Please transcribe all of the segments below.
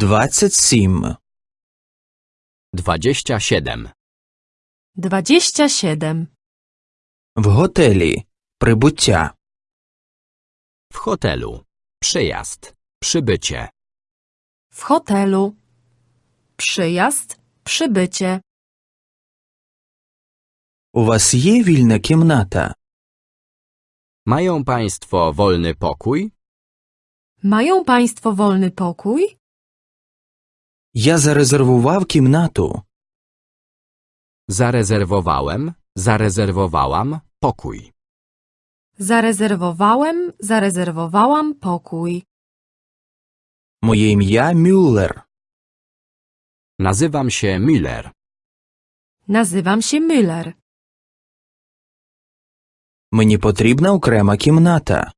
27. 27. Dwadzieścia siedem. В готелі. Прибуття. W hotelu. Przyjazd. Przybycie. W hotelu. Przyjazd, przybycie. У вас є вільна кімната? Mają Państwo wolny pokój? Mają Państwo wolny pokój? Я зарезервував кімнату. Zarezerwowałem, zarezerwowałam pokój. Zarezerwowałem, zarezerwowałam pokój. Моє ім'я Мюллер. Nazywam się Müller. Nazywam się Müller. Мені потрібна окрема кімната.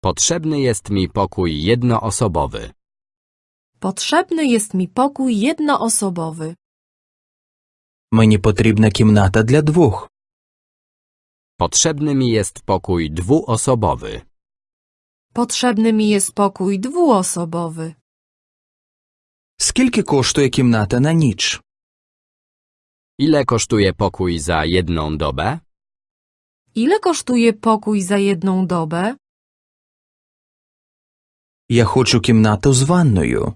Potrzebny jest mi pokój jednoosobowy. Potrzebny jest mi pokój jednoosobowy. Мені потрібна кімната для двох. Potrzebny mi jest pokój dwuosobowy. Potrzebny mi jest pokój dwuosobowy. Скільки коштує кімната на ніч? Ile kosztuje pokój za jedną dobę? Ile kosztuje pokój za jedną dobę? Я хочу кімнату з ванною.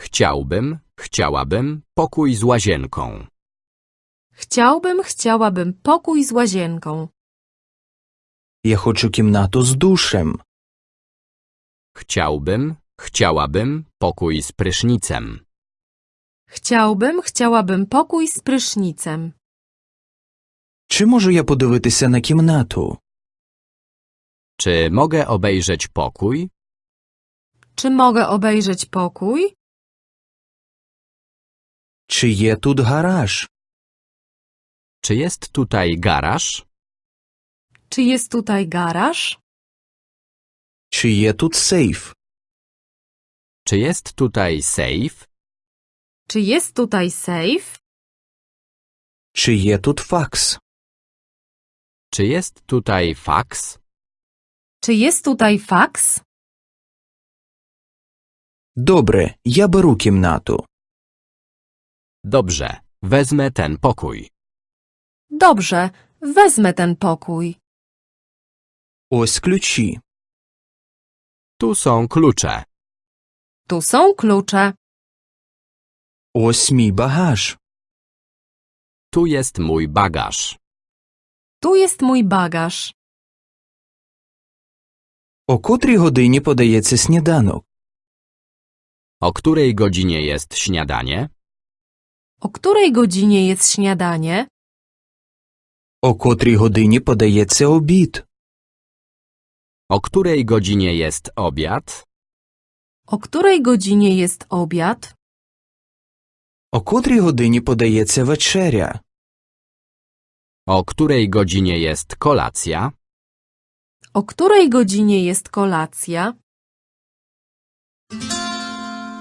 Chciałbym, chciałabym pokój z łazienką. Chciałbym, chciałabym pokój z łazienką. Я хочу кімнату з душем. Chciałbym, chciałabym pokój z prysznicem. Chciałbym, chciałabym pokój z prysznicem. Чи можу я подивитися на кімнату? Czy mogę obejrzeć pokój? Czy mogę obejrzeć pokój? Czy jest tu garaż? Czy jest tutaj garaż? Czy jest tutaj garaż? Czy je tu safe? Czy jest tutaj safe? Czy jest tutaj safe? Czy jest tu faks? Czy jest tutaj faks? Czy jest tutaj faks? Dobre, ja biorę komnatę. Dobrze, wezmę ten pokój. Dobrze, wezmę ten pokój. Ось ключі. Tu są klucze. Tu są klucze. Ось мій багаж. Tu jest mój bagaż. Tu jest mój bagaż. О котрій годині подається сніданок? O której godzinie jest śniadanie? O której godzinie jest śniadanie? О котрій годині подається обід? O której godzinie jest obiad? O której godzinie jest obiad? О котрій годині подається вечеря? O której godzinie jest kolacja? O której godzinie jest kolacja?